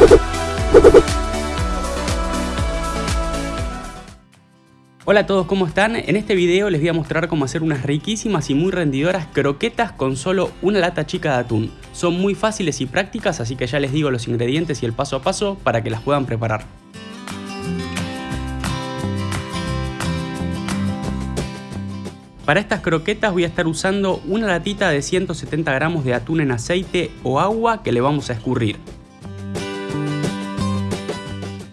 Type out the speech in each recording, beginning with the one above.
Hola a todos, ¿cómo están? En este video les voy a mostrar cómo hacer unas riquísimas y muy rendidoras croquetas con solo una lata chica de atún. Son muy fáciles y prácticas, así que ya les digo los ingredientes y el paso a paso para que las puedan preparar. Para estas croquetas voy a estar usando una latita de 170 gramos de atún en aceite o agua que le vamos a escurrir.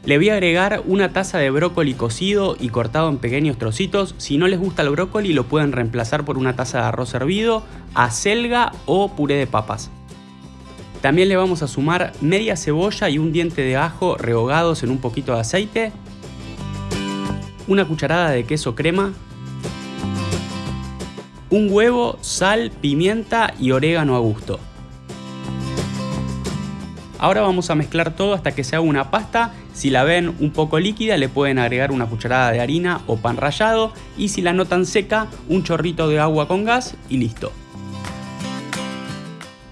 Le voy a agregar una taza de brócoli cocido y cortado en pequeños trocitos. Si no les gusta el brócoli lo pueden reemplazar por una taza de arroz hervido, acelga o puré de papas. También le vamos a sumar media cebolla y un diente de ajo rehogados en un poquito de aceite, una cucharada de queso crema, un huevo, sal, pimienta y orégano a gusto. Ahora vamos a mezclar todo hasta que se haga una pasta. Si la ven un poco líquida le pueden agregar una cucharada de harina o pan rallado y si la notan seca un chorrito de agua con gas y listo.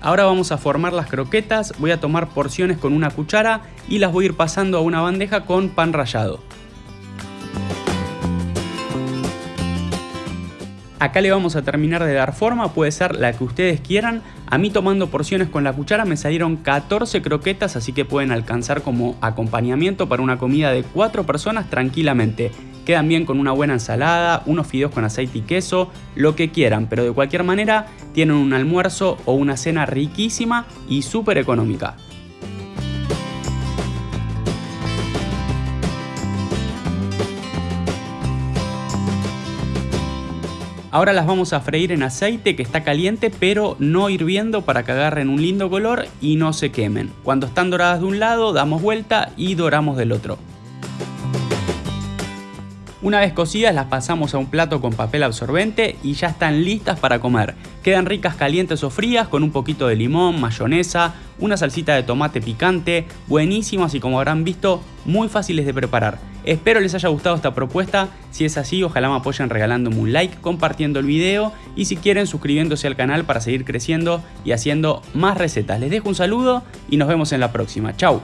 Ahora vamos a formar las croquetas, voy a tomar porciones con una cuchara y las voy a ir pasando a una bandeja con pan rallado. Acá le vamos a terminar de dar forma, puede ser la que ustedes quieran. A mí tomando porciones con la cuchara me salieron 14 croquetas, así que pueden alcanzar como acompañamiento para una comida de 4 personas tranquilamente. Quedan bien con una buena ensalada, unos fideos con aceite y queso, lo que quieran, pero de cualquier manera tienen un almuerzo o una cena riquísima y súper económica. Ahora las vamos a freír en aceite que está caliente pero no hirviendo para que agarren un lindo color y no se quemen. Cuando están doradas de un lado damos vuelta y doramos del otro. Una vez cocidas las pasamos a un plato con papel absorbente y ya están listas para comer. Quedan ricas calientes o frías con un poquito de limón, mayonesa, una salsita de tomate picante, buenísimas y como habrán visto, muy fáciles de preparar. Espero les haya gustado esta propuesta, si es así ojalá me apoyen regalándome un like, compartiendo el video y si quieren suscribiéndose al canal para seguir creciendo y haciendo más recetas. Les dejo un saludo y nos vemos en la próxima. Chau.